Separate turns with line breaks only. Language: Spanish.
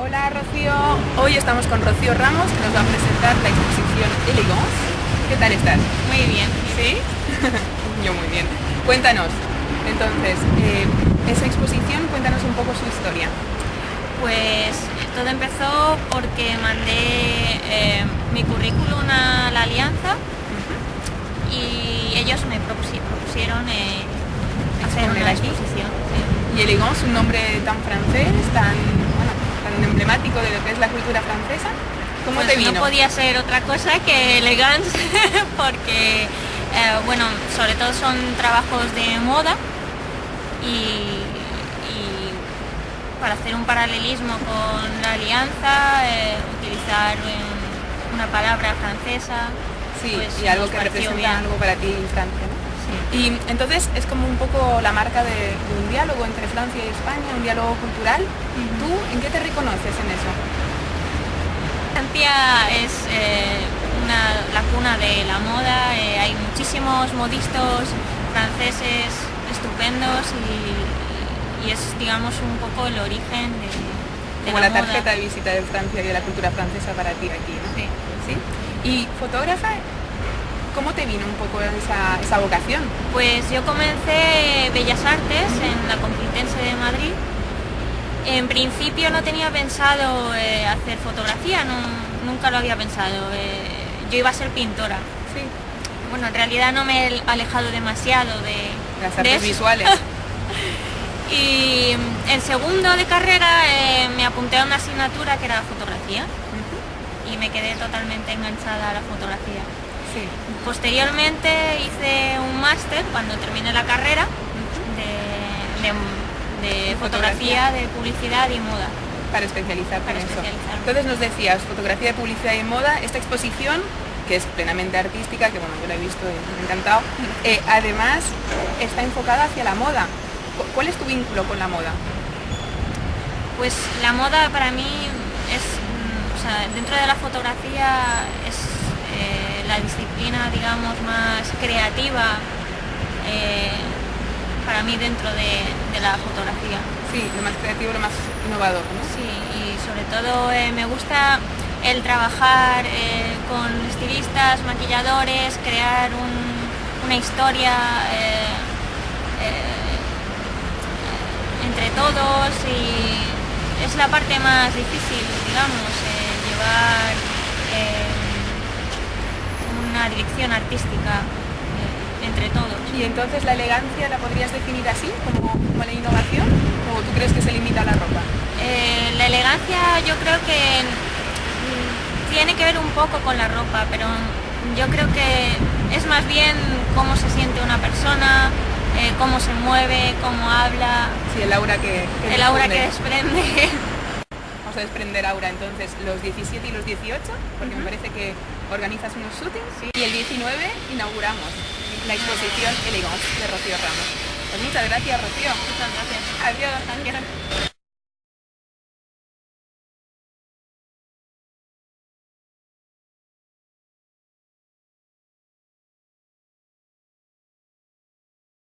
Hola Rocío, hoy estamos con Rocío Ramos que nos va a presentar la exposición Elegance. ¿Qué tal estás?
Muy bien.
¿Sí? Yo muy bien. Cuéntanos, entonces, eh, esa exposición, cuéntanos un poco su historia.
Pues todo empezó porque mandé eh, mi currículum a la Alianza y ellos me propusieron eh, hacer una exposición.
Y Elegance, un nombre tan francés, tan emblemático de lo que es la cultura francesa. ¿Cómo
pues
te vino?
No podía ser otra cosa que elegance porque, eh, bueno, sobre todo son trabajos de moda y, y para hacer un paralelismo con la alianza, eh, utilizar una palabra francesa.
Sí,
pues
y algo que representa
bien.
algo para ti Francia, ¿no? Y entonces es como un poco la marca de, de un diálogo entre Francia y España, un diálogo cultural. ¿Tú en qué te reconoces en eso?
Francia es eh, una- la cuna de la moda, eh, hay muchísimos modistas franceses estupendos y, y es digamos un poco el origen de, de
Como la,
moda.
tarjeta de visita de Francia y de la cultura francesa para ti aquí, ¿no?
Sí.
¿Sí? Y fotógrafa, ¿cómo te vino un poco esa, esa vocación?
Pues yo comencé Bellas Artes en la Complutense de Madrid. En principio no tenía pensado eh, hacer fotografía, no- nunca lo había pensado. eh, yo iba a ser pintora.
Sí.
Bueno, en realidad no me he alejado demasiado de
Las
de
artes
eso.
visuales.
Y en segundo de carrera eh, me apunté a una asignatura que era fotografía y me quedé totalmente enganchada a la fotografía.
Sí.
Posteriormente hice un máster cuando terminé la carrera de, de- de
Fotografía.
fotografía, de publicidad y moda.
Para especializarte
Para
en eso. Entonces nos decías, fotografía de publicidad y moda, esta exposición, que es plenamente artística, que bueno, yo la he visto y me ha encantado, eh, además está enfocada hacia la moda. Cu- ¿Cuál es tu vínculo con la moda?
Pues la moda para mí es, mm, o sea, dentro de la fotografía es eh, la disciplina, digamos, más creativa eh, para mí dentro de, de la fotografía.
Sí, lo más creativo, lo más innovador, ¿no?
Sí, y sobre todo eh, me gusta el trabajar eh, con estilistas, maquilladores, crear un- una historia entre todos y es la parte más difícil, digamos, llevar dirección artística eh, entre todos.
Y entonces la elegancia la podrías definir así, como, como la innovación, o tú crees que se limita a la ropa?
Eh, la elegancia yo creo que mm, tiene que ver un poco con la ropa, pero yo creo que es más bien cómo se siente una persona, eh, cómo se mueve, cómo habla,
Sí, el aura que, que
el aura que
desprende. a desprender aura entonces los 17 y los 18, porque me parece que organizas unos shootings y el 19 inauguramos la exposición Elegance de Rocío Ramos. Pues muchas gracias Rocío.
Muchas gracias.
Adiós.
Adiós.